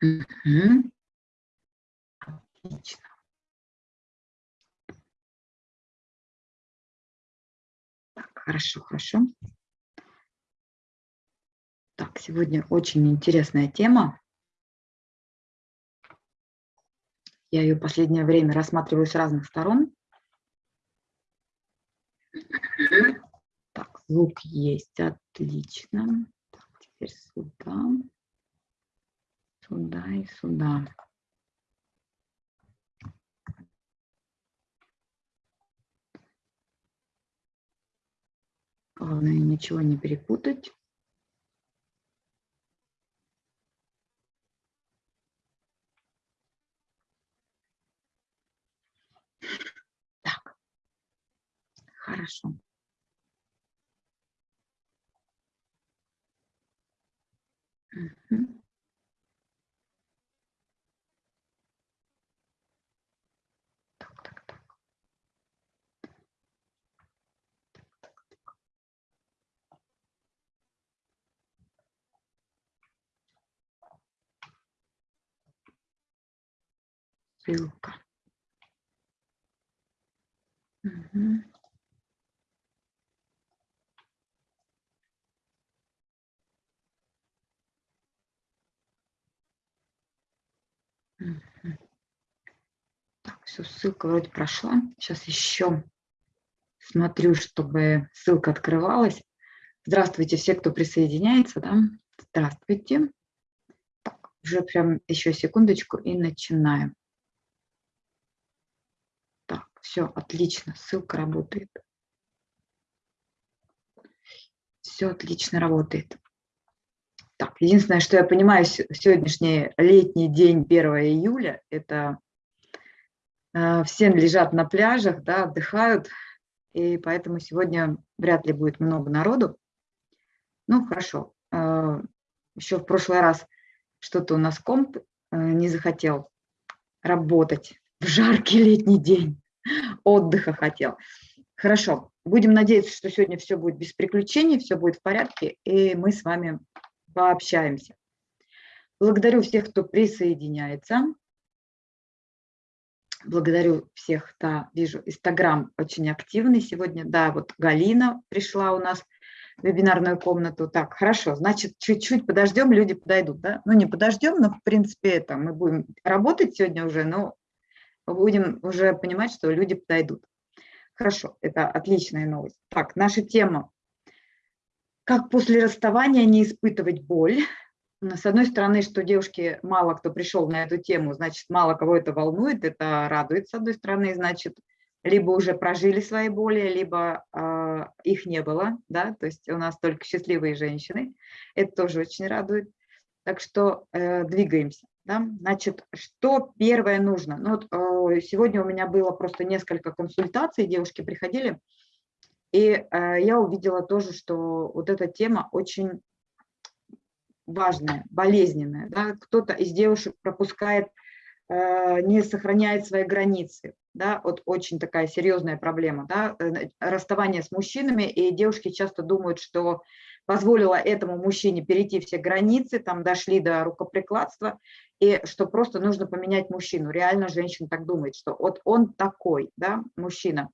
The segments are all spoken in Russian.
Отлично. Так, хорошо, хорошо. Так, сегодня очень интересная тема. Я ее последнее время рассматриваю с разных сторон. Так, звук есть, отлично. Так, теперь сюда, сюда и сюда. Главное ничего не перепутать. Так, хорошо. Угу. Ссылка. Угу. Так, все, ссылка вроде прошла. Сейчас еще смотрю, чтобы ссылка открывалась. Здравствуйте все, кто присоединяется. Да? Здравствуйте. Так, уже прям еще секундочку и начинаем. Все, отлично, ссылка работает. Все отлично работает. Так, единственное, что я понимаю, сегодняшний летний день 1 июля, это э, все лежат на пляжах, да, отдыхают, и поэтому сегодня вряд ли будет много народу. Ну, хорошо. Э, еще в прошлый раз что-то у нас комп э, не захотел работать в жаркий летний день отдыха хотел. Хорошо, будем надеяться, что сегодня все будет без приключений, все будет в порядке, и мы с вами пообщаемся. Благодарю всех, кто присоединяется. Благодарю всех, да, вижу, Инстаграм очень активный сегодня. Да, вот Галина пришла у нас в вебинарную комнату. Так, хорошо, значит, чуть-чуть подождем, люди подойдут, да? Ну, не подождем, но, в принципе, это мы будем работать сегодня уже, но будем уже понимать, что люди подойдут. Хорошо, это отличная новость. Так, наша тема. Как после расставания не испытывать боль? С одной стороны, что девушки, мало кто пришел на эту тему, значит, мало кого это волнует, это радует, с одной стороны, значит, либо уже прожили свои боли, либо э, их не было, да, то есть у нас только счастливые женщины, это тоже очень радует. Так что э, двигаемся. Да? Значит, что первое нужно? Ну, вот, э, сегодня у меня было просто несколько консультаций, девушки приходили, и э, я увидела тоже, что вот эта тема очень важная, болезненная. Да? Кто-то из девушек пропускает, э, не сохраняет свои границы. Да? Вот очень такая серьезная проблема. Да? Расставание с мужчинами, и девушки часто думают, что позволила этому мужчине перейти все границы, там дошли до рукоприкладства, и что просто нужно поменять мужчину. Реально женщина так думает, что вот он такой, да, мужчина.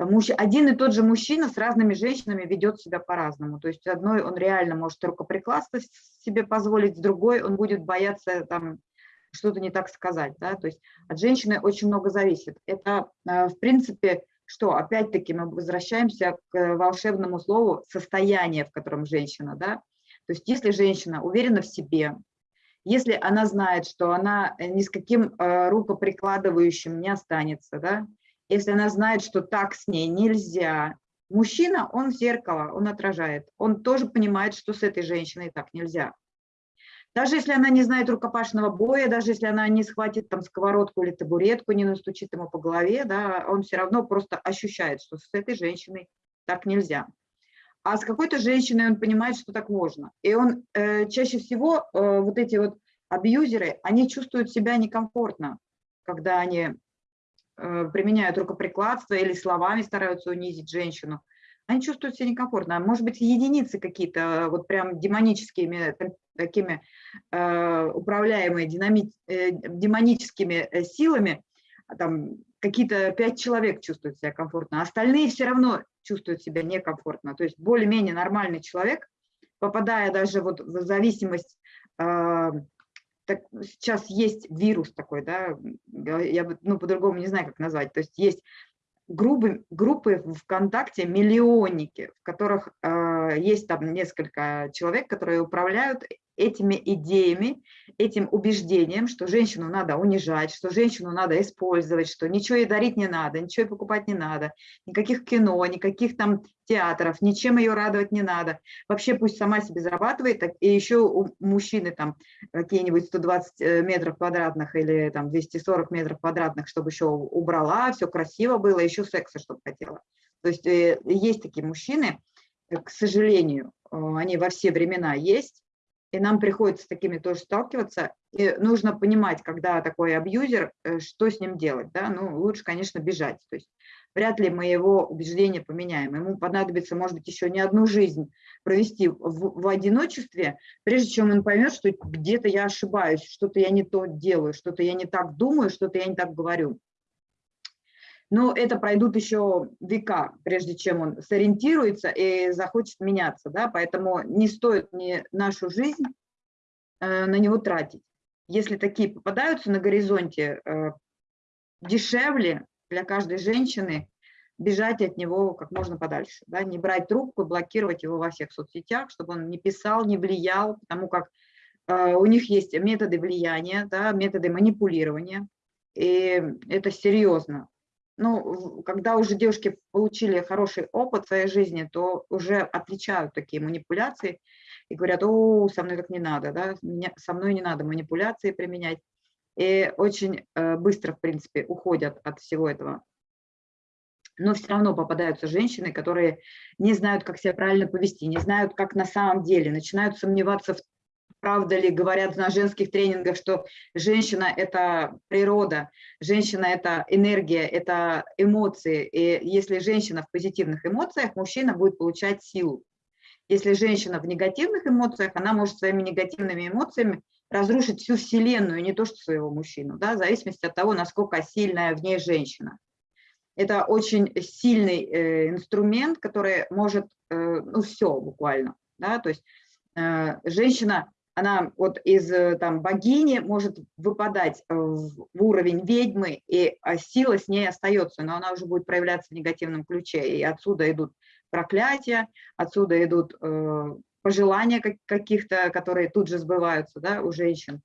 Муж, один и тот же мужчина с разными женщинами ведет себя по-разному. То есть одной он реально может рукоприкладство себе позволить, с другой он будет бояться там что-то не так сказать. Да? То есть от женщины очень много зависит. Это, э, в принципе, что опять-таки мы возвращаемся к волшебному слову состояние, в котором женщина, да, то есть если женщина уверена в себе, если она знает, что она ни с каким э, рукоприкладывающим не останется, да, если она знает, что так с ней нельзя, мужчина, он зеркало, он отражает, он тоже понимает, что с этой женщиной так нельзя. Даже если она не знает рукопашного боя, даже если она не схватит там сковородку или табуретку, не настучит ему по голове, да, он все равно просто ощущает, что с этой женщиной так нельзя. А с какой-то женщиной он понимает, что так можно. И он э, чаще всего, э, вот эти вот абьюзеры, они чувствуют себя некомфортно, когда они э, применяют рукоприкладство или словами стараются унизить женщину. Они чувствуют себя некомфортно. Может быть, единицы какие-то, вот прям демоническими, такими э, управляемые динами, э, демоническими э, силами, а там какие-то пять человек чувствуют себя комфортно, а остальные все равно чувствуют себя некомфортно. То есть более-менее нормальный человек, попадая даже вот в зависимость, э, так, сейчас есть вирус такой, да, я ну, по-другому не знаю, как назвать, то есть есть группы, группы ВКонтакте миллионники, в которых э, есть там несколько человек, которые управляют этими идеями, этим убеждением, что женщину надо унижать, что женщину надо использовать, что ничего ей дарить не надо, ничего ей покупать не надо, никаких кино, никаких там театров, ничем ее радовать не надо. Вообще пусть сама себе зарабатывает, и еще у мужчины там какие-нибудь 120 э, метров квадратных или там 240 метров квадратных, чтобы еще убрала, все красиво было, еще секса, чтобы хотела. То есть э, есть такие мужчины, э, к сожалению, они во все времена есть, и нам приходится с такими тоже сталкиваться. И нужно понимать, когда такой абьюзер, э, что с ним делать. Да? Ну, лучше, конечно, бежать. То есть вряд ли мы его убеждения поменяем. Ему понадобится, может быть, еще не одну жизнь провести в, в одиночестве, прежде чем он поймет, что где-то я ошибаюсь, что-то я не то делаю, что-то я не так думаю, что-то я не так говорю. Но это пройдут еще века, прежде чем он сориентируется и захочет меняться. Да? Поэтому не стоит ни нашу жизнь э, на него тратить. Если такие попадаются на горизонте, э, дешевле для каждой женщины бежать от него как можно подальше. Да? Не брать трубку, блокировать его во всех соцсетях, чтобы он не писал, не влиял, потому как э, у них есть методы влияния, да, методы манипулирования. И это серьезно ну, когда уже девушки получили хороший опыт в своей жизни, то уже отличают такие манипуляции и говорят, о, со мной так не надо, да, со мной не надо манипуляции применять. И очень э, быстро, в принципе, уходят от всего этого. Но все равно попадаются женщины, которые не знают, как себя правильно повести, не знают, как на самом деле, начинают сомневаться в правда ли говорят на женских тренингах, что женщина – это природа, женщина – это энергия, это эмоции. И если женщина в позитивных эмоциях, мужчина будет получать силу. Если женщина в негативных эмоциях, она может своими негативными эмоциями разрушить всю Вселенную, не то что своего мужчину, да, в зависимости от того, насколько сильная в ней женщина. Это очень сильный э, инструмент, который может, э, ну, все буквально, да, то есть э, женщина она вот из э, там, богини может выпадать э, в уровень ведьмы, и а, сила с ней остается, но она уже будет проявляться в негативном ключе. И отсюда идут проклятия, отсюда идут э, пожелания каких-то, которые тут же сбываются да, у женщин.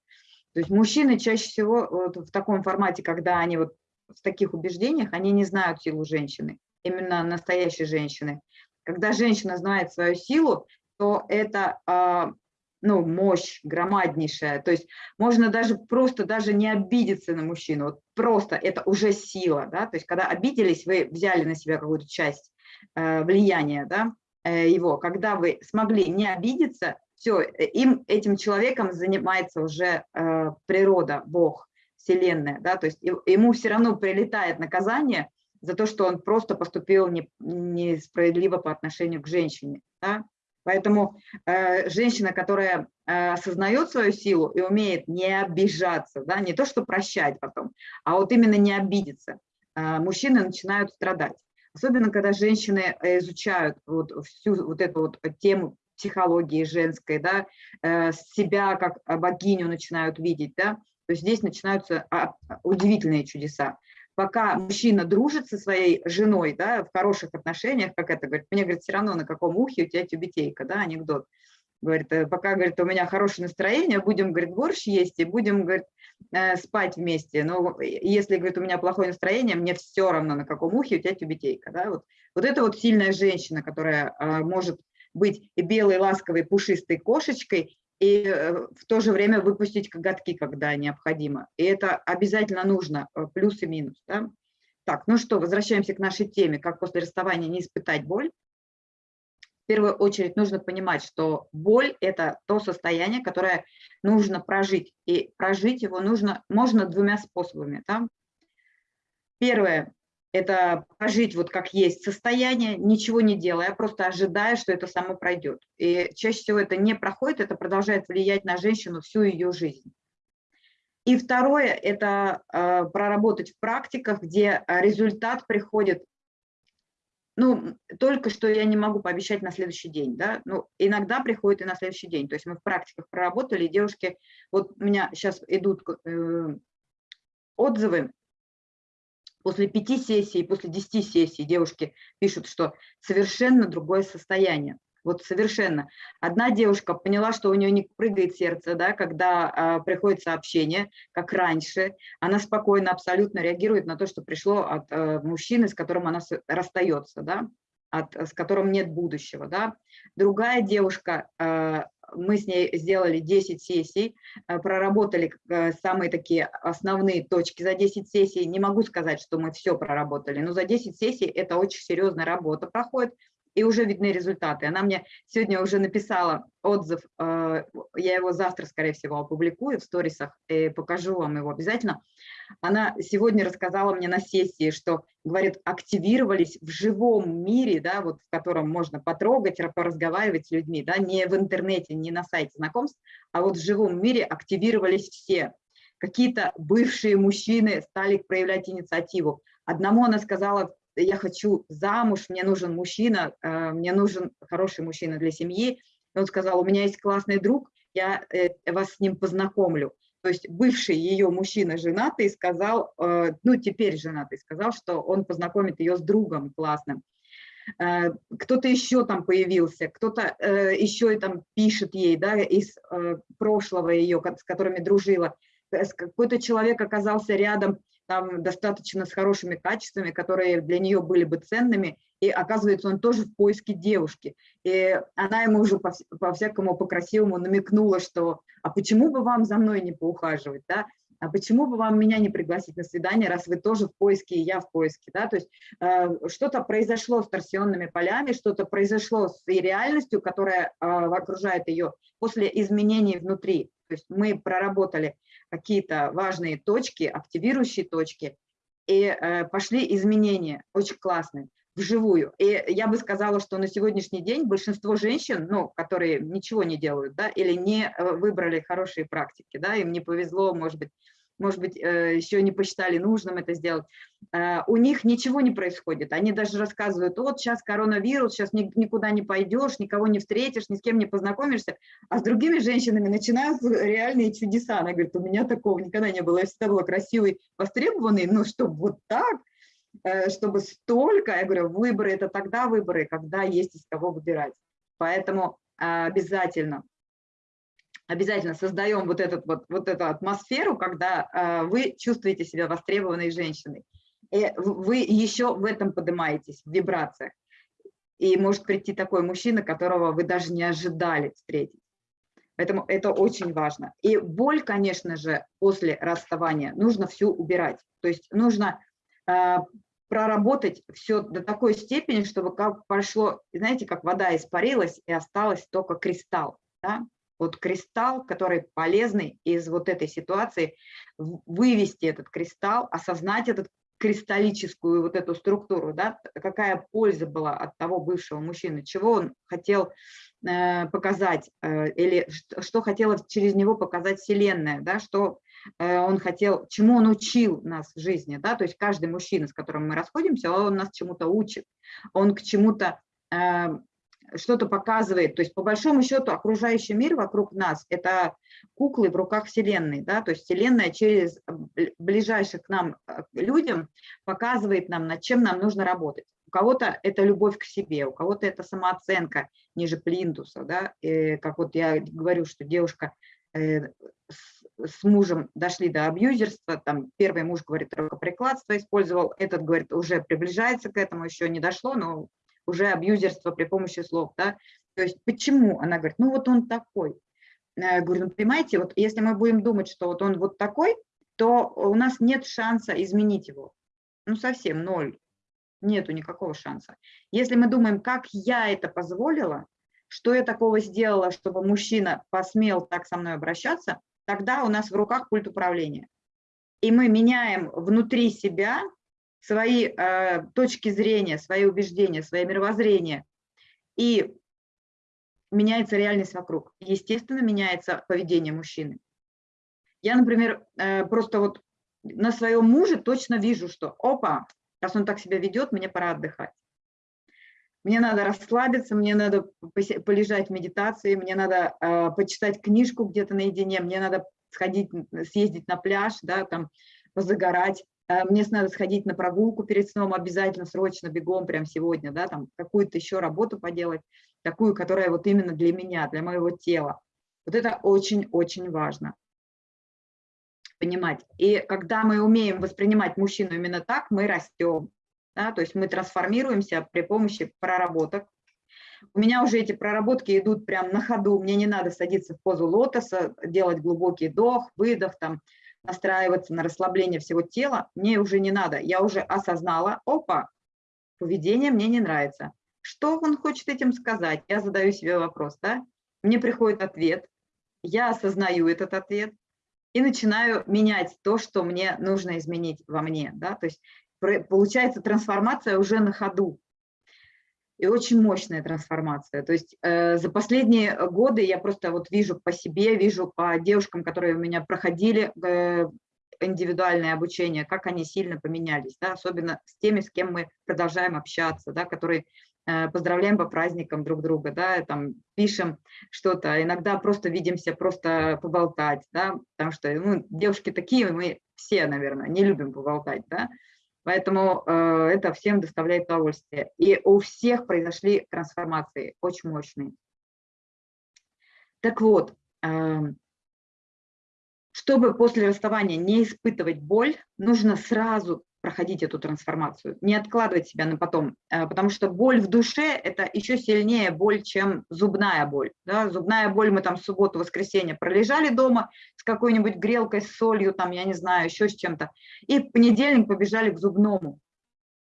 То есть мужчины чаще всего вот в таком формате, когда они вот в таких убеждениях, они не знают силу женщины, именно настоящей женщины. Когда женщина знает свою силу, то это а, ну, мощь громаднейшая. То есть можно даже просто даже не обидеться на мужчину. Вот просто это уже сила. Да? То есть когда обиделись, вы взяли на себя какую-то часть э, влияния да, э, его. Когда вы смогли не обидеться, все, э, им, этим человеком занимается уже э, природа, Бог, Вселенная. Да? То есть ему все равно прилетает наказание за то, что он просто поступил не, несправедливо по отношению к женщине. Да? Поэтому э, женщина, которая э, осознает свою силу и умеет не обижаться, да, не то что прощать потом, а вот именно не обидеться, э, мужчины начинают страдать. Особенно, когда женщины э, изучают вот всю вот эту вот тему психологии женской, да, э, себя как богиню начинают видеть, да, то здесь начинаются а, удивительные чудеса пока мужчина дружит со своей женой, да, в хороших отношениях, как это говорит, мне, говорит, все равно на каком ухе у тебя тюбетейка, да, анекдот. Говорит, «Э, пока, говорит, у меня хорошее настроение, будем, говорит, борщ есть и будем, говорит, э, спать вместе. Но если, говорит, у меня плохое настроение, мне все равно, на каком ухе у тебя тюбетейка, да, вот. Вот это вот сильная женщина, которая а, может быть и белой, ласковой, пушистой кошечкой, и э, в то же время выпустить коготки, когда необходимо. И это обязательно нужно, э, плюс и минус. Да? Так, ну что, возвращаемся к нашей теме, как после расставания не испытать боль. В первую очередь нужно понимать, что боль – это то состояние, которое нужно прожить. И прожить его нужно, можно двумя способами. Да? Первое это прожить вот как есть состояние, ничего не делая, просто ожидая, что это само пройдет. И чаще всего это не проходит, это продолжает влиять на женщину всю ее жизнь. И второе – это э, проработать в практиках, где результат приходит, ну, только что я не могу пообещать на следующий день, да, ну, иногда приходит и на следующий день. То есть мы в практиках проработали, девушки, вот у меня сейчас идут э, отзывы, после пяти сессий, после десяти сессий девушки пишут, что совершенно другое состояние. Вот совершенно. Одна девушка поняла, что у нее не прыгает сердце, да, когда а, приходит сообщение, как раньше. Она спокойно абсолютно реагирует на то, что пришло от а, мужчины, с которым она расстается, да, от, с которым нет будущего. Да. Другая девушка а, мы с ней сделали 10 сессий, э, проработали э, самые такие основные точки за 10 сессий. Не могу сказать, что мы все проработали, но за 10 сессий это очень серьезная работа проходит и уже видны результаты. Она мне сегодня уже написала отзыв, э, я его завтра, скорее всего, опубликую в сторисах, и покажу вам его обязательно. Она сегодня рассказала мне на сессии, что, говорит, активировались в живом мире, да, вот в котором можно потрогать, поразговаривать с людьми, да, не в интернете, не на сайте знакомств, а вот в живом мире активировались все. Какие-то бывшие мужчины стали проявлять инициативу. Одному она сказала я хочу замуж, мне нужен мужчина, э, мне нужен хороший мужчина для семьи. И он сказал, у меня есть классный друг, я э, вас с ним познакомлю. То есть бывший ее мужчина женатый сказал, э, ну теперь женатый сказал, что он познакомит ее с другом классным. Кто-то еще там появился, кто-то еще там пишет ей да, из прошлого ее, с которыми дружила. Какой-то человек оказался рядом, там достаточно с хорошими качествами, которые для нее были бы ценными, и оказывается, он тоже в поиске девушки. И она ему уже по-всякому, по по-красивому намекнула, что «а почему бы вам за мной не поухаживать?» да? а почему бы вам меня не пригласить на свидание, раз вы тоже в поиске, и я в поиске, да, то есть э, что-то произошло с торсионными полями, что-то произошло с реальностью, которая э, окружает ее после изменений внутри, то есть мы проработали какие-то важные точки, активирующие точки, и э, пошли изменения, очень классные, вживую. И я бы сказала, что на сегодняшний день большинство женщин, ну, которые ничего не делают, да, или не э, выбрали хорошие практики, да, им не повезло, может быть, может быть, э, еще не посчитали нужным это сделать, э, у них ничего не происходит. Они даже рассказывают, вот сейчас коронавирус, сейчас никуда не пойдешь, никого не встретишь, ни с кем не познакомишься, а с другими женщинами начинаются реальные чудеса. Она говорит, у меня такого никогда не было, я всегда была красивой, востребованной, но чтобы вот так, э, чтобы столько, я говорю, выборы – это тогда выборы, когда есть из кого выбирать. Поэтому обязательно обязательно создаем вот, этот, вот, вот эту атмосферу, когда э, вы чувствуете себя востребованной женщиной. И вы еще в этом поднимаетесь, в вибрациях. И может прийти такой мужчина, которого вы даже не ожидали встретить. Поэтому это очень важно. И боль, конечно же, после расставания нужно всю убирать. То есть нужно э, проработать все до такой степени, чтобы как прошло, знаете, как вода испарилась и осталась только кристалл. Да? Вот кристалл, который полезный из вот этой ситуации, вывести этот кристалл, осознать этот кристаллическую вот эту структуру, да, какая польза была от того бывшего мужчины, чего он хотел э, показать, э, или что, что хотела через него показать Вселенная, да, что э, он хотел, чему он учил нас в жизни, да, то есть каждый мужчина, с которым мы расходимся, он нас чему-то учит, он к чему-то э, что-то показывает. То есть по большому счету окружающий мир вокруг нас – это куклы в руках Вселенной. Да? То есть Вселенная через ближайших к нам э, людям показывает нам, над чем нам нужно работать. У кого-то это любовь к себе, у кого-то это самооценка ниже плинтуса. Да? Как вот я говорю, что девушка э, с мужем дошли до абьюзерства, там первый муж говорит, рукоприкладство использовал, этот говорит, уже приближается к этому, еще не дошло, но уже абьюзерство при помощи слов, да, то есть почему? Она говорит, ну вот он такой. Я говорю, ну понимаете, вот если мы будем думать, что вот он вот такой, то у нас нет шанса изменить его. Ну совсем ноль, нету никакого шанса. Если мы думаем, как я это позволила, что я такого сделала, чтобы мужчина посмел так со мной обращаться, тогда у нас в руках пульт управления. И мы меняем внутри себя свои э, точки зрения, свои убеждения, свое мировоззрение, и меняется реальность вокруг. Естественно, меняется поведение мужчины. Я, например, э, просто вот на своем муже точно вижу, что опа, раз он так себя ведет, мне пора отдыхать. Мне надо расслабиться, мне надо полежать в медитации, мне надо э, почитать книжку где-то наедине, мне надо сходить, съездить на пляж, да, там, позагорать, мне надо сходить на прогулку перед сном обязательно, срочно, бегом, прям сегодня, да, там, какую-то еще работу поделать, такую, которая вот именно для меня, для моего тела. Вот это очень-очень важно понимать. И когда мы умеем воспринимать мужчину именно так, мы растем. Да? То есть мы трансформируемся при помощи проработок. У меня уже эти проработки идут прям на ходу. Мне не надо садиться в позу лотоса, делать глубокий вдох, выдох, там, настраиваться на расслабление всего тела. Мне уже не надо. Я уже осознала, опа, поведение мне не нравится. Что он хочет этим сказать? Я задаю себе вопрос, да? Мне приходит ответ, я осознаю этот ответ, и начинаю менять то, что мне нужно изменить во мне. Да? То есть получается трансформация уже на ходу. И очень мощная трансформация. То есть э, за последние годы я просто вот вижу по себе, вижу по девушкам, которые у меня проходили э, индивидуальное обучение, как они сильно поменялись, да? особенно с теми, с кем мы продолжаем общаться, да? которые Э, поздравляем по праздникам друг друга, да, там пишем что-то, иногда просто видимся, просто поболтать, да, потому что ну, девушки такие, мы все, наверное, не любим поболтать, да, поэтому э, это всем доставляет удовольствие. И у всех произошли трансформации очень мощные. Так вот, э, чтобы после расставания не испытывать боль, нужно сразу проходить эту трансформацию, не откладывать себя на потом, э, потому что боль в душе – это еще сильнее боль, чем зубная боль. Да? Зубная боль мы там в субботу, воскресенье пролежали дома с какой-нибудь грелкой, с солью, там, я не знаю, еще с чем-то, и в понедельник побежали к зубному.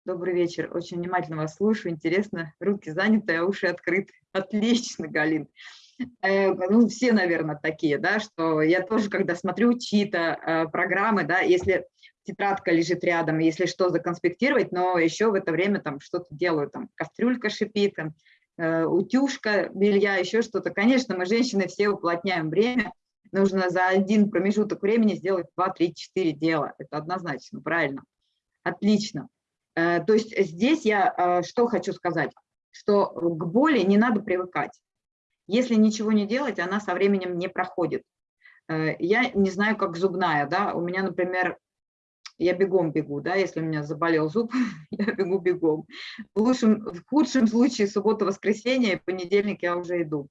Добрый вечер, очень внимательно вас слушаю, интересно, руки заняты, а уши открыты. Отлично, Галин. Э, ну, все, наверное, такие, да, что я тоже, когда смотрю чьи-то э, программы, да, если тетрадка лежит рядом, если что, законспектировать, но еще в это время там что-то делаю, там кастрюлька шипит, там, э, утюжка белья, еще что-то. Конечно, мы, женщины, все уплотняем время, нужно за один промежуток времени сделать 2, 3, 4 дела. Это однозначно, правильно. Отлично. Э, то есть здесь я э, что хочу сказать, что к боли не надо привыкать. Если ничего не делать, она со временем не проходит. Э, я не знаю, как зубная, да, у меня, например, я бегом бегу, да, если у меня заболел зуб, я бегу бегом. В, лучшем, в худшем случае суббота-воскресенье, понедельник я уже иду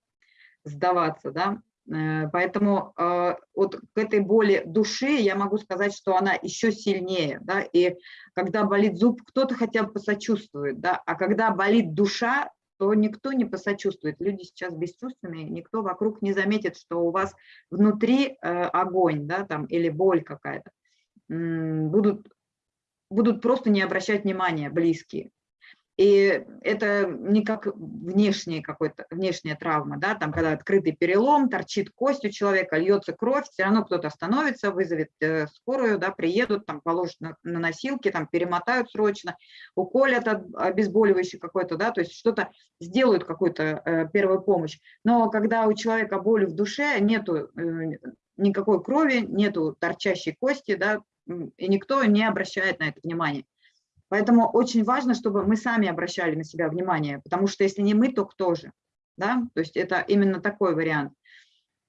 сдаваться, да. Э, поэтому э, вот к этой боли души я могу сказать, что она еще сильнее, да, и когда болит зуб, кто-то хотя бы посочувствует, да, а когда болит душа, то никто не посочувствует. Люди сейчас бесчувственные, никто вокруг не заметит, что у вас внутри э, огонь, да, там, или боль какая-то будут, будут просто не обращать внимания близкие. И это не как внешняя какой-то внешняя травма, да, там, когда открытый перелом, торчит кость у человека, льется кровь, все равно кто-то остановится, вызовет э, скорую, да, приедут, там, положат на, на носилки, там, перемотают срочно, уколят от, обезболивающий какой-то, да, то есть что-то сделают, какую-то э, первую помощь. Но когда у человека боль в душе, нету э, никакой крови, нету торчащей кости, да, и никто не обращает на это внимание. Поэтому очень важно, чтобы мы сами обращали на себя внимание, потому что если не мы, то кто же? Да? То есть это именно такой вариант.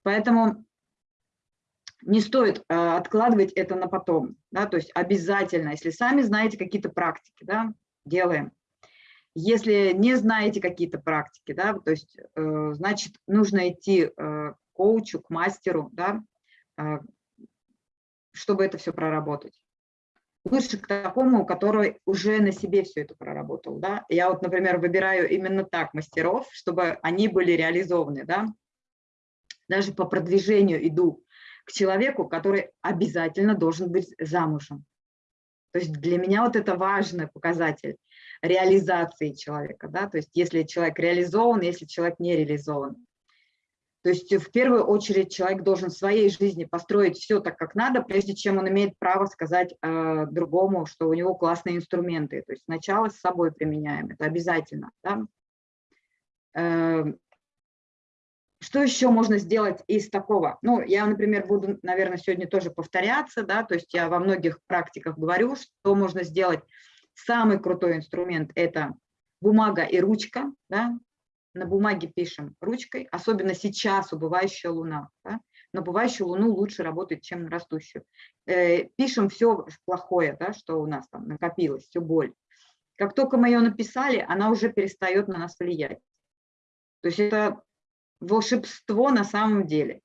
Поэтому не стоит э, откладывать это на потом. Да? То есть обязательно, если сами знаете какие-то практики, да, делаем. Если не знаете какие-то практики, да, то есть, э, значит, нужно идти э, к коучу, к мастеру, да, чтобы это все проработать. Лучше к такому, который уже на себе все это проработал. Да? Я вот, например, выбираю именно так мастеров, чтобы они были реализованы. Да? Даже по продвижению иду к человеку, который обязательно должен быть замужем. То есть для меня вот это важный показатель реализации человека. Да? То есть если человек реализован, если человек не реализован. То есть в первую очередь человек должен в своей жизни построить все так, как надо, прежде чем он имеет право сказать э, другому, что у него классные инструменты. То есть сначала с собой применяем, это обязательно. Да? Э, что еще можно сделать из такого? Ну, я, например, буду, наверное, сегодня тоже повторяться, да, то есть я во многих практиках говорю, что можно сделать. Самый крутой инструмент – это бумага и ручка, да, на бумаге пишем ручкой, особенно сейчас убывающая луна. Да? На убывающую луну лучше работать, чем на растущую. Э, пишем все плохое, да, что у нас там накопилось, всю боль. Как только мы ее написали, она уже перестает на нас влиять. То есть это волшебство на самом деле.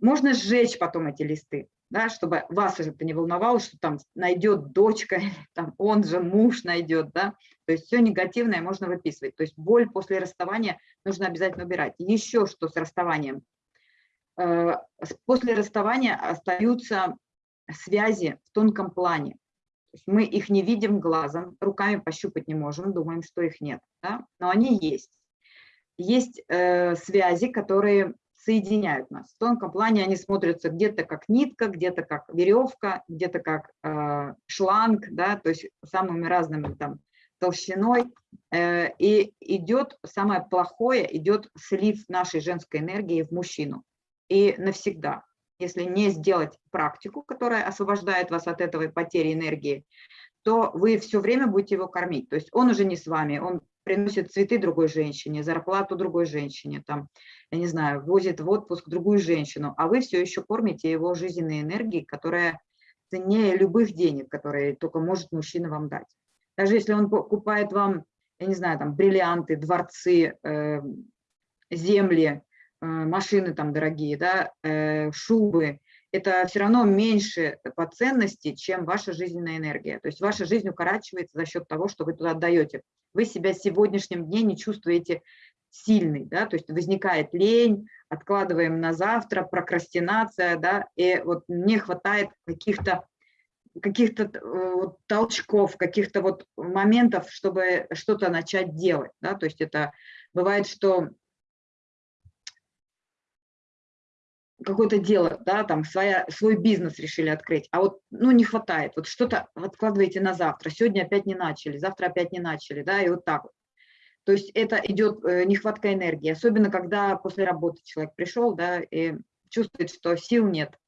Можно сжечь потом эти листы да, чтобы вас это не волновало, что там найдет дочка, или там он же муж найдет, да, то есть все негативное можно выписывать, то есть боль после расставания нужно обязательно убирать. Еще что с расставанием? Э, после расставания остаются связи в тонком плане, мы их не видим глазом, руками пощупать не можем, думаем, что их нет, да? но они есть. Есть э, связи, которые соединяют нас. В тонком плане они смотрятся где-то как нитка, где-то как веревка, где-то как э, шланг, да, то есть самыми разными там толщиной. Э, и идет, самое плохое, идет слив нашей женской энергии в мужчину. И навсегда. Если не сделать практику, которая освобождает вас от этого потери энергии, то вы все время будете его кормить. То есть он уже не с вами, он приносит цветы другой женщине, зарплату другой женщине, там, я не знаю, возит в отпуск другую женщину, а вы все еще кормите его жизненной энергией, которая ценнее любых денег, которые только может мужчина вам дать. Даже если он покупает вам, я не знаю, там, бриллианты, дворцы, э, земли, э, машины там дорогие, да, э, шубы, это все равно меньше по ценности, чем ваша жизненная энергия. То есть ваша жизнь укорачивается за счет того, что вы туда отдаете вы себя сегодняшнем дне не чувствуете сильный, да, то есть возникает лень, откладываем на завтра, прокрастинация, да, и вот мне хватает каких-то каких-то э, вот толчков, каких-то вот моментов, чтобы что-то начать делать, да, то есть это бывает, что какое-то дело, да, там своя, свой бизнес решили открыть, а вот, ну, не хватает, вот что-то откладываете на завтра, сегодня опять не начали, завтра опять не начали, да, и вот так вот. То есть это идет э, нехватка энергии, особенно когда после работы человек пришел, да, и чувствует, что сил нет.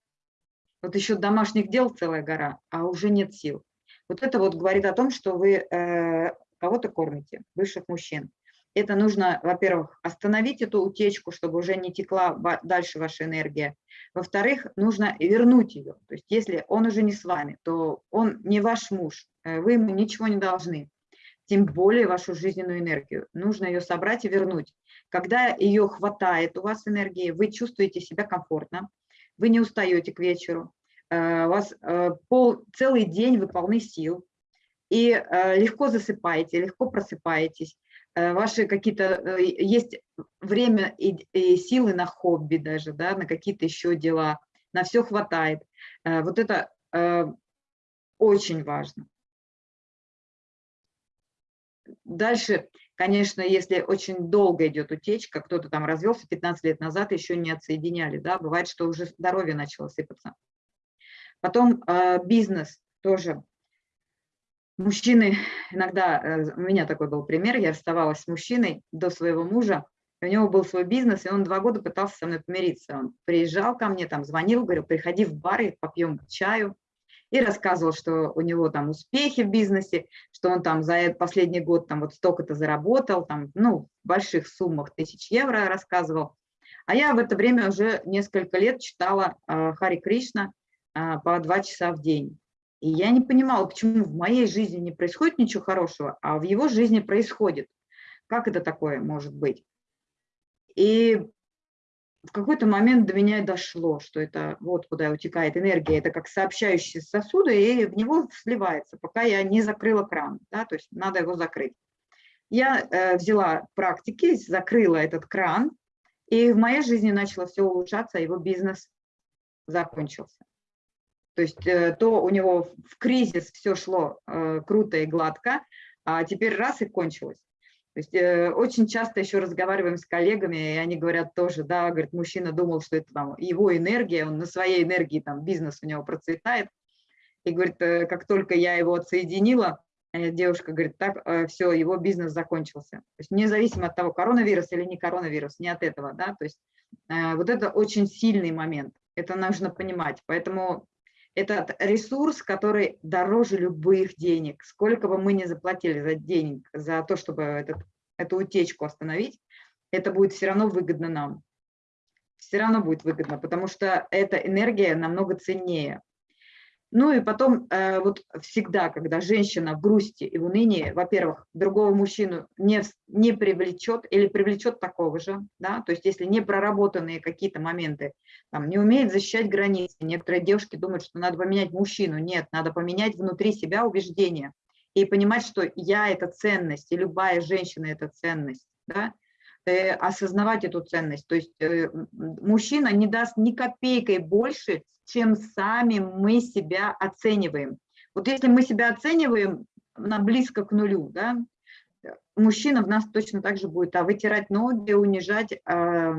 Вот еще домашних дел целая гора, а уже нет сил. Вот это вот говорит о том, что вы э, кого-то кормите, высших мужчин это нужно, во-первых, остановить эту утечку, чтобы уже не текла дальше ваша энергия. Во-вторых, нужно вернуть ее. То есть если он уже не с вами, то он не ваш муж, э, вы ему ничего не должны, тем более вашу жизненную энергию. Нужно ее собрать и вернуть. Когда ее хватает у вас энергии, вы чувствуете себя комфортно, вы не устаете к вечеру, э, у вас э, пол, целый день вы полны сил, и легко засыпаете, легко просыпаетесь, ваши какие-то, э, есть время и, и силы на хобби даже, да, на какие-то еще дела, на все хватает. Э, вот это очень важно. Дальше, конечно, если очень долго идет утечка, кто-то там развелся 15 лет назад, еще не отсоединяли, да, бывает, что уже здоровье начало сыпаться. Потом бизнес тоже мужчины иногда, э, у меня такой был пример, я расставалась с мужчиной до своего мужа, у него был свой бизнес, и он два года пытался со мной помириться. Он приезжал ко мне, там звонил, говорил, приходи в бар, и попьем чаю. И рассказывал, что у него там успехи в бизнесе, что он там за последний год там вот столько-то заработал, там, ну, в больших суммах тысяч евро рассказывал. А я в это время уже несколько лет читала э, Хари Кришна э, по два часа в день. И я не понимала, почему в моей жизни не происходит ничего хорошего, а в его жизни происходит. Как это такое может быть? И в какой-то момент до меня дошло, что это вот куда утекает энергия, это как сообщающие сосуды, и в него сливается, пока я не закрыла кран, да, то есть надо его закрыть. Я э, взяла практики, закрыла этот кран, и в моей жизни начало все улучшаться, его бизнес закончился. То есть э, то у него в кризис все шло э, круто и гладко, а теперь раз и кончилось. То есть э, очень часто еще разговариваем с коллегами, и они говорят тоже, да, говорит, мужчина думал, что это там его энергия, он на своей энергии, там бизнес у него процветает. И говорит, как только я его отсоединила, девушка говорит, так, все, его бизнес закончился. То есть независимо от того, коронавирус или не коронавирус, не от этого, да, то есть вот это очень сильный момент, это нужно понимать. Поэтому этот ресурс, который дороже любых денег. Сколько бы мы ни заплатили за денег, за то, чтобы этот, эту утечку остановить, это будет все равно выгодно нам. Все равно будет выгодно, потому что эта энергия намного ценнее. Ну и потом э, вот всегда, когда женщина в грусти и в унынии, во-первых, другого мужчину не, не привлечет или привлечет такого же, да, то есть если не проработанные какие-то моменты, там, не умеет защищать границы, некоторые девушки думают, что надо поменять мужчину, нет, надо поменять внутри себя убеждения и понимать, что я – это ценность, и любая женщина – это ценность, да, осознавать эту ценность. То есть э, мужчина не даст ни копейкой больше, чем сами мы себя оцениваем. Вот если мы себя оцениваем на близко к нулю, да, мужчина в нас точно так же будет а вытирать ноги, унижать, э,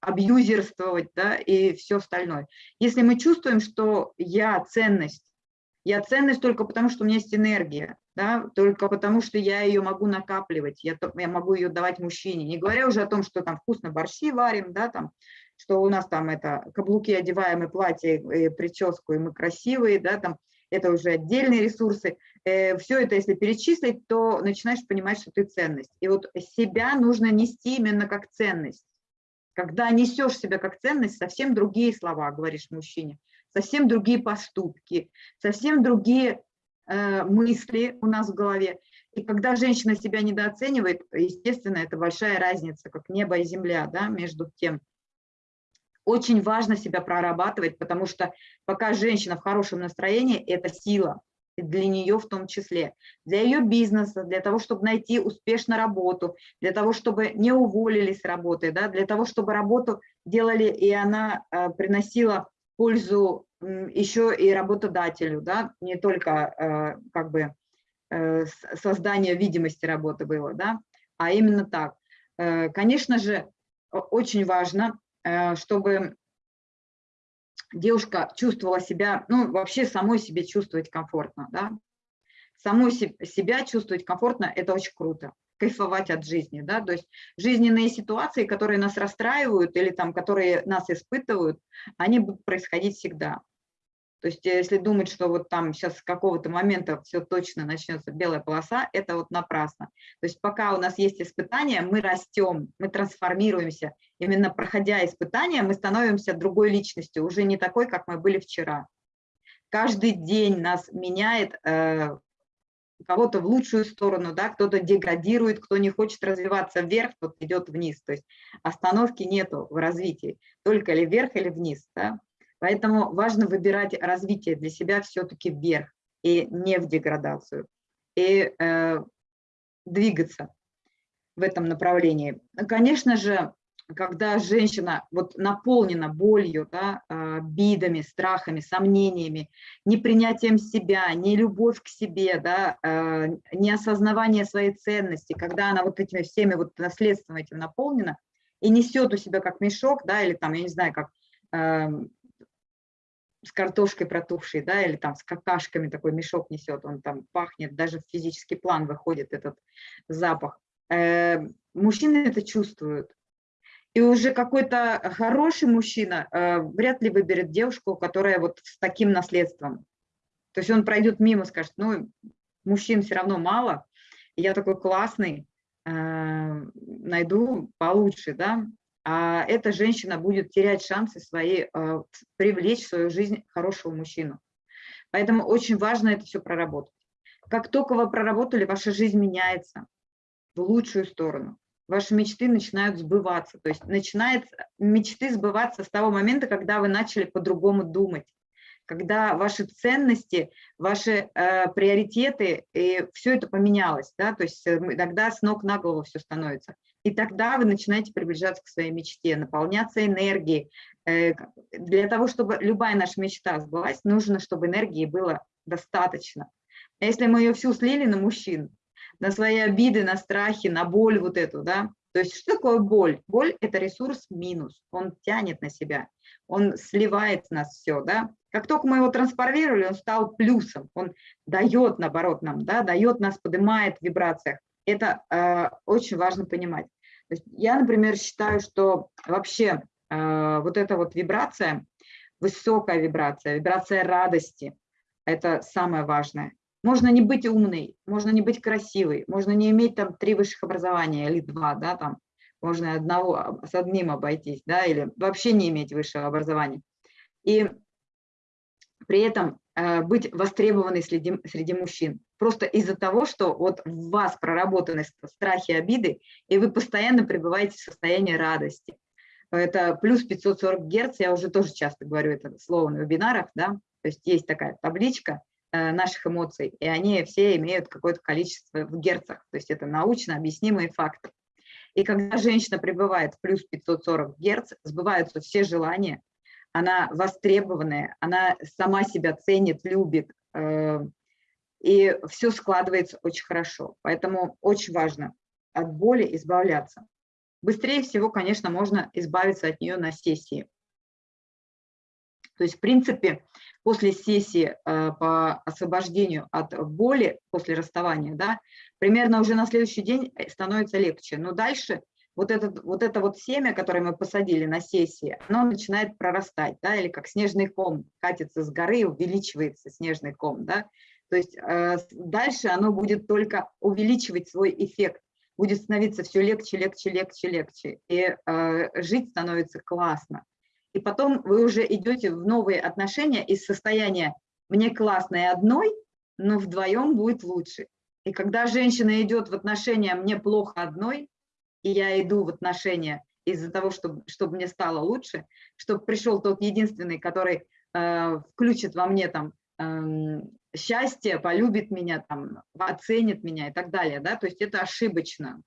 абьюзерствовать да, и все остальное. Если мы чувствуем, что я ценность, я ценность только потому, что у меня есть энергия, да, только потому, что я ее могу накапливать, я, я могу ее давать мужчине. Не говоря уже о том, что там вкусно борщи варим, да, там, что у нас там это каблуки одеваем и платье, и прическу, и мы красивые, да, там это уже отдельные ресурсы. Э, все это, если перечислить, то начинаешь понимать, что ты ценность. И вот себя нужно нести именно как ценность. Когда несешь себя как ценность, совсем другие слова говоришь мужчине, совсем другие поступки, совсем другие э, мысли у нас в голове. И когда женщина себя недооценивает, естественно, это большая разница, как небо и земля, да, между тем, очень важно себя прорабатывать, потому что пока женщина в хорошем настроении, это сила, для нее в том числе, для ее бизнеса, для того, чтобы найти успешно работу, для того, чтобы не уволили с работы, да, для того, чтобы работу делали, и она э, приносила пользу еще и работодателю, да, не только э, как бы э, создание видимости работы было, да, а именно так. Э, конечно же, очень важно чтобы девушка чувствовала себя, ну, вообще самой себе чувствовать комфортно, да. Самой себя чувствовать комфортно – это очень круто. Кайфовать от жизни, да, то есть жизненные ситуации, которые нас расстраивают или там, которые нас испытывают, они будут происходить всегда. То есть э, если думать, что вот там сейчас с какого-то момента все точно начнется белая полоса, это вот напрасно. То есть пока у нас есть испытания, мы растем, мы трансформируемся. Именно проходя испытания, мы становимся другой личностью, уже не такой, как мы были вчера. Каждый день нас меняет э, кого-то в лучшую сторону, да, кто-то деградирует, кто не хочет развиваться вверх, тот идет вниз. То есть остановки нету в развитии, только ли вверх или вниз. Да? Поэтому важно выбирать развитие для себя все-таки вверх и не в деградацию. И э, двигаться в этом направлении. Конечно же, когда женщина вот наполнена болью, да, обидами, страхами, сомнениями, непринятием себя, не любовь к себе, да, э, неосознавание своей ценности, когда она вот этими всеми вот наследством этим наполнена и несет у себя как мешок, да, или там, я не знаю, как эм, с картошкой протухшей, да, или там с какашками такой мешок несет, он там пахнет, даже в физический план выходит этот запах. Э, мужчины это чувствуют. И уже какой-то хороший мужчина э, вряд ли выберет девушку, которая вот с таким наследством. То есть он пройдет мимо, скажет, ну, мужчин все равно мало, я такой классный, э, найду получше, да, а эта женщина будет терять шансы свои, а, привлечь в свою жизнь хорошего мужчину. Поэтому очень важно это все проработать. Как только вы проработали, ваша жизнь меняется в лучшую сторону. Ваши мечты начинают сбываться. То есть начинает мечты сбываться с того момента, когда вы начали по-другому думать когда ваши ценности, ваши э, приоритеты, и все это поменялось, да, то есть э, тогда с ног на голову все становится. И тогда вы начинаете приближаться к своей мечте, наполняться энергией. Э, для того, чтобы любая наша мечта сбылась, нужно, чтобы энергии было достаточно. А если мы ее всю слили на мужчин, на свои обиды, на страхи, на боль вот эту, да. То есть что такое боль? Боль – это ресурс минус, он тянет на себя, он сливает с нас все, да. Как только мы его трансформировали, он стал плюсом, он дает, наоборот, нам, да, дает нас, поднимает в вибрациях. Это э, очень важно понимать. То есть я, например, считаю, что вообще э, вот эта вот вибрация, высокая вибрация, вибрация радости, это самое важное. Можно не быть умной, можно не быть красивой, можно не иметь там три высших образования или два, да, там, можно одного, с одним обойтись, да, или вообще не иметь высшего образования. И при этом э, быть востребованной среди, среди мужчин. Просто из-за того, что вот в вас проработаны страхи, обиды, и вы постоянно пребываете в состоянии радости. Это плюс 540 Герц, я уже тоже часто говорю это слово на вебинарах, да, то есть есть такая табличка наших эмоций, и они все имеют какое-то количество в герцах, то есть это научно объяснимые факты. И когда женщина пребывает в плюс 540 Герц, сбываются все желания, она востребованная, она сама себя ценит, любит, э, и все складывается очень хорошо. Поэтому очень важно от боли избавляться. Быстрее всего, конечно, можно избавиться от нее на сессии. То есть, в принципе, после сессии э, по освобождению от боли после расставания, да, примерно уже на следующий день становится легче. Но дальше вот, этот, вот это вот семя, которое мы посадили на сессии, оно начинает прорастать, да, или как снежный ком катится с горы, увеличивается снежный ком, да, то есть э, дальше оно будет только увеличивать свой эффект, будет становиться все легче, легче, легче, легче, и э, жить становится классно. И потом вы уже идете в новые отношения из состояния «мне классно и одной», но вдвоем будет лучше. И когда женщина идет в отношения «мне плохо одной», и я иду в отношения из-за того, чтобы, чтобы мне стало лучше, чтобы пришел тот единственный, который э, включит во мне там э, счастье, полюбит меня, там, оценит меня и так далее. Да? То есть это ошибочно.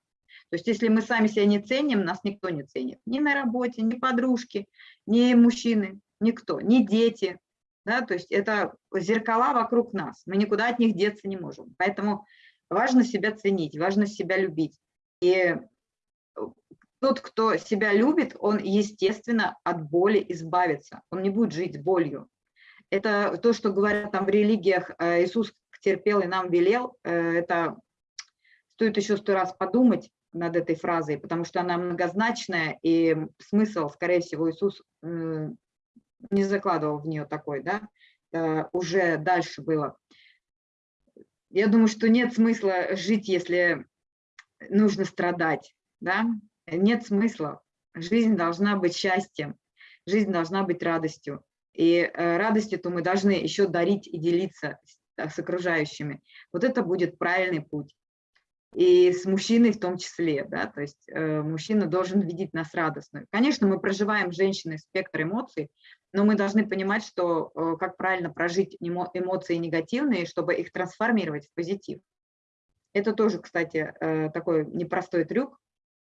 То есть если мы сами себя не ценим, нас никто не ценит. Ни на работе, ни подружки, ни мужчины, никто, ни дети. Да? То есть это зеркала вокруг нас. Мы никуда от них деться не можем. Поэтому важно себя ценить, важно себя любить. И тот, кто себя любит, он, естественно, от боли избавится. Он не будет жить болью. Это то, что говорят там в религиях, э, Иисус терпел и нам велел, э, это стоит еще сто раз подумать над этой фразой, потому что она многозначная, и смысл, скорее всего, Иисус не закладывал в нее такой, да, э, уже дальше было. Я думаю, что нет смысла жить, если нужно страдать, да, нет смысла. Жизнь должна быть счастьем, жизнь должна быть радостью. И э, радостью-то мы должны еще дарить и делиться с окружающими. Вот это будет правильный путь. И с мужчиной в том числе, да, то есть э, мужчина должен видеть нас радостную. Конечно, мы проживаем женщины спектр эмоций, но мы должны понимать, что э, как правильно прожить эмоции негативные, чтобы их трансформировать в позитив. Это тоже, кстати, э, такой непростой трюк,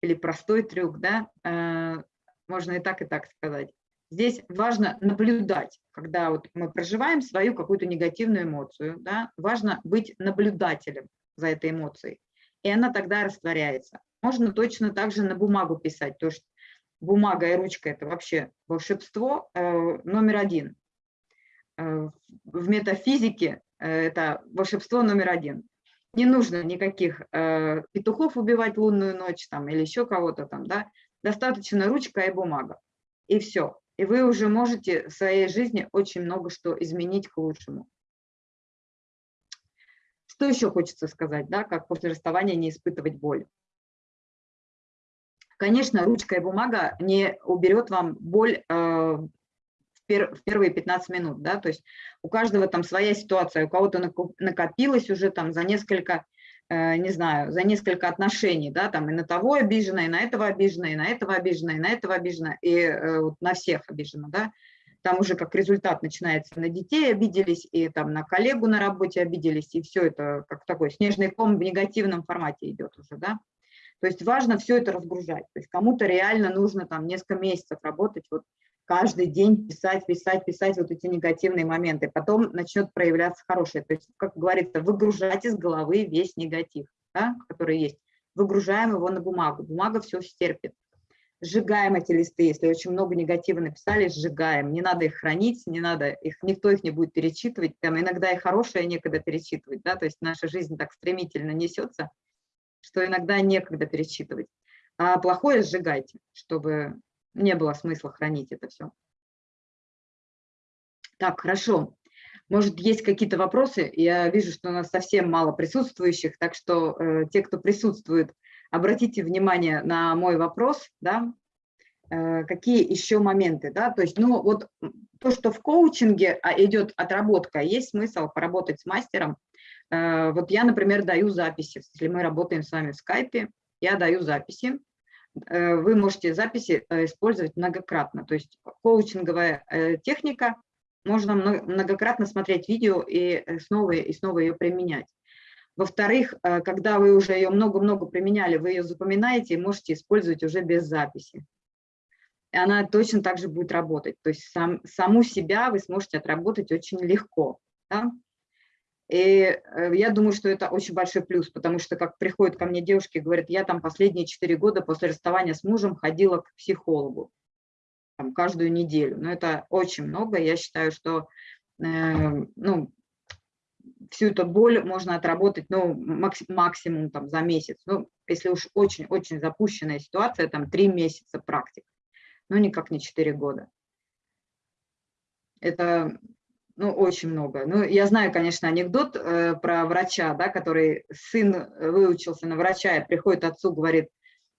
или простой трюк, да, э, можно и так, и так сказать. Здесь важно наблюдать, когда вот мы проживаем свою какую-то негативную эмоцию, да, важно быть наблюдателем за этой эмоцией, и она тогда растворяется. Можно точно так же на бумагу писать, то что бумага и ручка – это вообще волшебство э, номер один. Э, в метафизике это волшебство номер один. Не нужно никаких э, петухов убивать лунную ночь там, или еще кого-то там, да. Достаточно ручка и бумага. И все. И вы уже можете в своей жизни очень много что изменить к лучшему. Что еще хочется сказать, да, как после расставания не испытывать боль? Конечно, ручка и бумага не уберет вам боль э, в первые 15 минут, да, то есть у каждого там своя ситуация, у кого-то накопилось уже там за несколько, э, не знаю, за несколько отношений, да, там и на того обижена, и на этого обижена, и на этого обижена, и на этого обижена, и э, на всех обижена, да, там уже как результат начинается, на детей обиделись, и там на коллегу на работе обиделись, и все это как такой снежный ком в негативном формате идет уже, да. То есть важно все это разгружать. То есть кому-то реально нужно там несколько месяцев работать вот каждый день писать, писать, писать вот эти негативные моменты. Потом начнет проявляться хорошее. То есть, как говорится, выгружать из головы весь негатив. да, который есть, выгружаем его на бумагу. Бумага все стерпит. Сжигаем эти листы, если очень много негатива написали, сжигаем. Не надо их хранить, не надо их, никто их не будет перечитывать. Там иногда и хорошее некогда перечитывать, да, то есть наша жизнь так стремительно несется, что иногда некогда перечитывать. А плохое сжигайте, чтобы не было смысла хранить это все. Так, хорошо. Может, есть какие-то вопросы? Я вижу, что у нас совсем мало присутствующих, так что э, те, кто присутствует, обратите внимание на мой вопрос, да, э, какие еще моменты, да, то есть, ну, вот то, что в коучинге а, идет отработка, есть смысл поработать с мастером. Э, вот я, например, даю записи, если мы работаем с вами в скайпе, я даю записи, э, вы можете записи использовать многократно, то есть коучинговая техника – можно многократно смотреть видео и снова и снова ее применять. Во-вторых, э, когда вы уже ее много-много применяли, вы ее запоминаете и можете использовать уже без записи. И она точно так же будет работать. То есть сам, саму себя вы сможете отработать очень легко. Да? И э, я думаю, что это очень большой плюс, потому что как приходят ко мне девушки и говорят, я там последние четыре года после расставания с мужем ходила к психологу там, каждую неделю. Но это очень много. Я считаю, что э, ну, всю эту боль можно отработать ну, максимум там, за месяц. Ну, если уж очень-очень запущенная ситуация, там три месяца практик, но никак не четыре года. Это ну, очень много. Ну, я знаю, конечно, анекдот э, про врача, да, который сын выучился на врача и приходит отцу, говорит,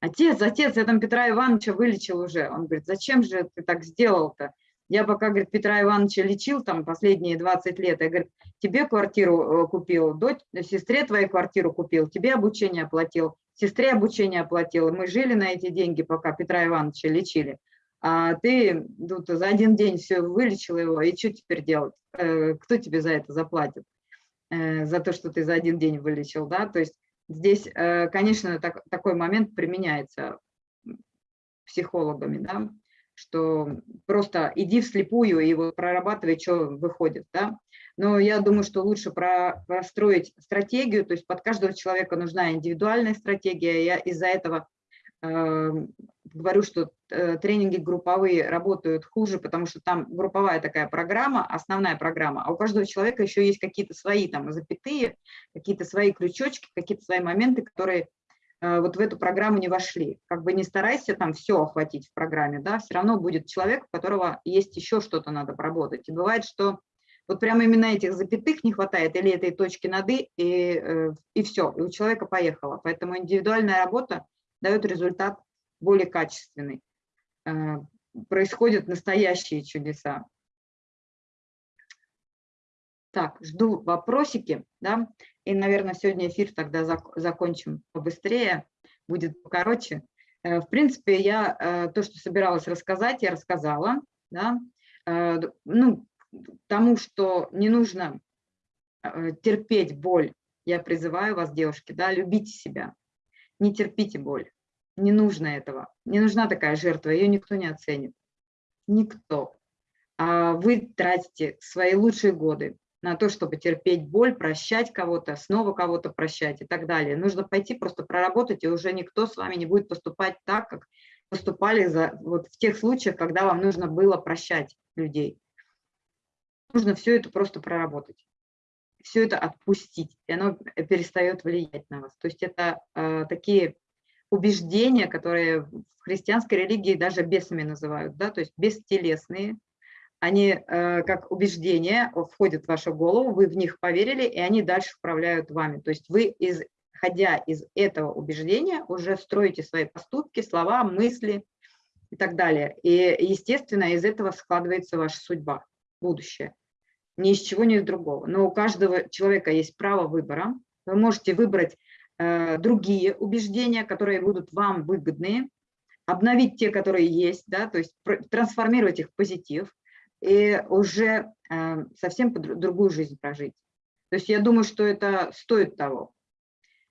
Отец, отец, я там Петра Ивановича вылечил уже. Он говорит, зачем же ты так сделал-то? Я пока, говорит, Петра Ивановича лечил там последние 20 лет, я, говорит, тебе квартиру э, купил, дочь, сестре твою квартиру купил, тебе обучение оплатил, сестре обучение оплатил. Мы жили на эти деньги, пока Петра Ивановича лечили. А ты тут за один день все вылечил его, и что теперь делать? Э, кто тебе за это заплатит? Э, за то, что ты за один день вылечил, да? То есть Здесь, конечно, так, такой момент применяется психологами, да, что просто иди вслепую и вот прорабатывай, что выходит. Да. Но я думаю, что лучше про, простроить стратегию, то есть под каждого человека нужна индивидуальная стратегия. Я из-за этого Эм, говорю, что э, тренинги групповые работают хуже, потому что там групповая такая программа, основная программа, а у каждого человека еще есть какие-то свои там запятые, какие-то свои крючочки, какие-то свои моменты, которые э, вот в эту программу не вошли. Как бы не старайся там все охватить в программе, да, все равно будет человек, у которого есть еще что-то надо поработать. И бывает, что вот прямо именно этих запятых не хватает или этой точки над «и», и, э, и все, и у человека поехало. Поэтому индивидуальная работа – дает результат более качественный. Э, происходят настоящие чудеса. Так, жду вопросики, да, и, наверное, сегодня эфир тогда закончим побыстрее, будет покороче. Э, в принципе, я э, то, что собиралась рассказать, я рассказала, да, ну, тому, что не нужно терпеть боль, я призываю вас, девушки, да, любите себя, не терпите боль. Не нужно этого. Не нужна такая жертва, ее никто не оценит. Никто. А вы тратите свои лучшие годы на то, чтобы терпеть боль, прощать кого-то, снова кого-то прощать и так далее. Нужно пойти просто проработать, и уже никто с вами не будет поступать так, как поступали за, вот в тех случаях, когда вам нужно было прощать людей. Нужно все это просто проработать все это отпустить, и оно перестает влиять на вас. То есть это э, такие убеждения, которые в христианской религии даже бесами называют, да, то есть бестелесные. Они э, как убеждения входят в вашу голову, вы в них поверили, и они дальше управляют вами. То есть вы, исходя из этого убеждения, уже строите свои поступки, слова, мысли и так далее. И, естественно, из этого складывается ваша судьба, будущее ни из чего, ни из другого. Но у каждого человека есть право выбора. Вы можете выбрать э, другие убеждения, которые будут вам выгодные, обновить те, которые есть, да, то есть трансформировать их в позитив и уже э, совсем другую жизнь прожить. То есть я думаю, что это стоит того.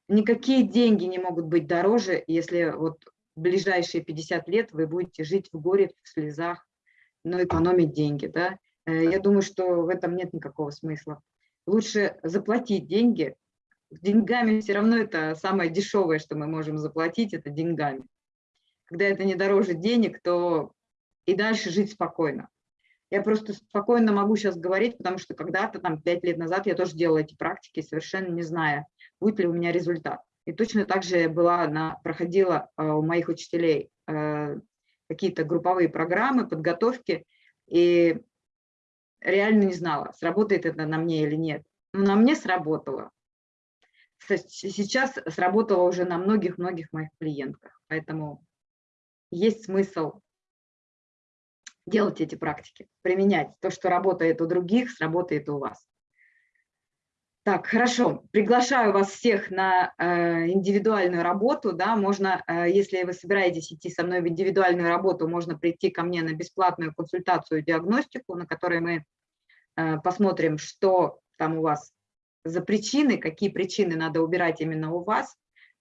Никакие деньги не могут быть дороже, если вот в ближайшие 50 лет вы будете жить в горе, в слезах, но экономить деньги, да, Э, я думаю, что в этом нет никакого смысла. Лучше заплатить деньги, деньгами все равно это самое дешевое, что мы можем заплатить, это деньгами. Когда это не дороже денег, то и дальше жить спокойно. Я просто спокойно могу сейчас говорить, потому что когда-то, там, пять лет назад я тоже делала эти практики, совершенно не зная, будет ли у меня результат. И точно так же была на, проходила э, у моих учителей э, какие-то групповые программы, подготовки, и реально не знала, сработает это на мне или нет. Но на мне сработало. Сейчас сработало уже на многих-многих моих клиентках, поэтому есть смысл делать эти практики, применять. То, что работает у других, сработает у вас. Так, хорошо. Приглашаю вас всех на э, индивидуальную работу. Да, можно, э, если вы собираетесь идти со мной в индивидуальную работу, можно прийти ко мне на бесплатную консультацию, диагностику, на которой мы э, посмотрим, что там у вас за причины, какие причины надо убирать именно у вас,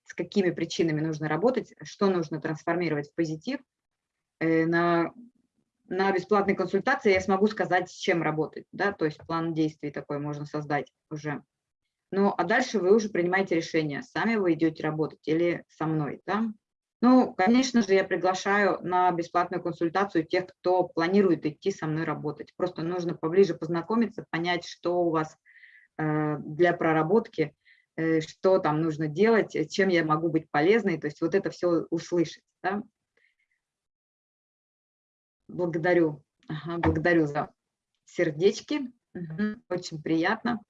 с какими причинами нужно работать, что нужно трансформировать в позитив. Э, на на бесплатной консультации я смогу сказать, с чем работать, да, то есть план действий такой можно создать уже. Ну, а дальше вы уже принимаете решение, сами вы идете работать или со мной, да. Ну, конечно же, я приглашаю на бесплатную консультацию тех, кто планирует идти со мной работать. Просто нужно поближе познакомиться, понять, что у вас э, для проработки, э, что там нужно делать, чем я могу быть полезной, то есть вот это все услышать. Да? Благодарю, ага, благодарю за сердечки. Угу, очень приятно.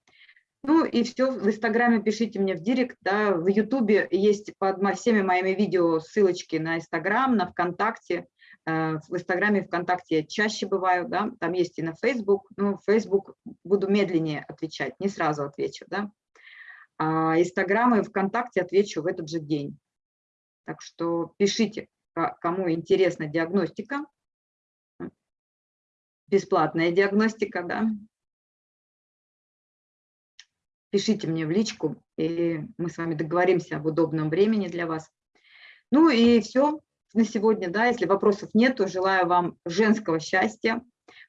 Ну и все, в Инстаграме пишите мне в директ, да, в Ютубе есть под всеми моими видео ссылочки на Инстаграм, на ВКонтакте. Э, в Инстаграме и ВКонтакте я чаще бываю, да, там есть и на Фейсбук, ну, Фейсбук буду медленнее отвечать, не сразу отвечу, да. А Инстаграм и ВКонтакте отвечу в этот же день. Так что пишите, кому интересна диагностика, бесплатная диагностика, да. Пишите мне в личку, и мы с вами договоримся об удобном времени для вас. Ну и все на сегодня, да, если вопросов нет, то желаю вам женского счастья,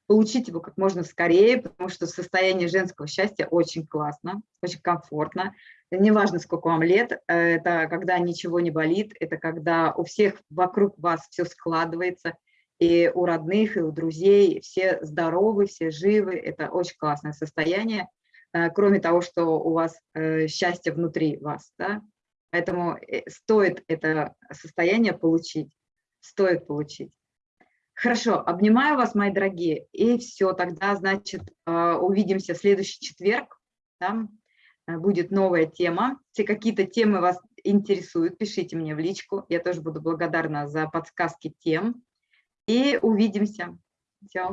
получить его как можно скорее, потому что состояние женского счастья очень классно, очень комфортно. Неважно, сколько вам лет, это когда ничего не болит, это когда у всех вокруг вас все складывается, и у родных, и у друзей, все здоровы, все живы, это очень классное состояние, э, кроме того, что у вас э, счастье внутри вас, да? поэтому э, стоит это состояние получить, стоит получить. Хорошо, обнимаю вас, мои дорогие, и все, тогда, значит, увидимся в следующий четверг, да? будет новая тема. Если какие-то темы вас интересуют, пишите мне в личку, я тоже буду благодарна за подсказки тем и увидимся. Все.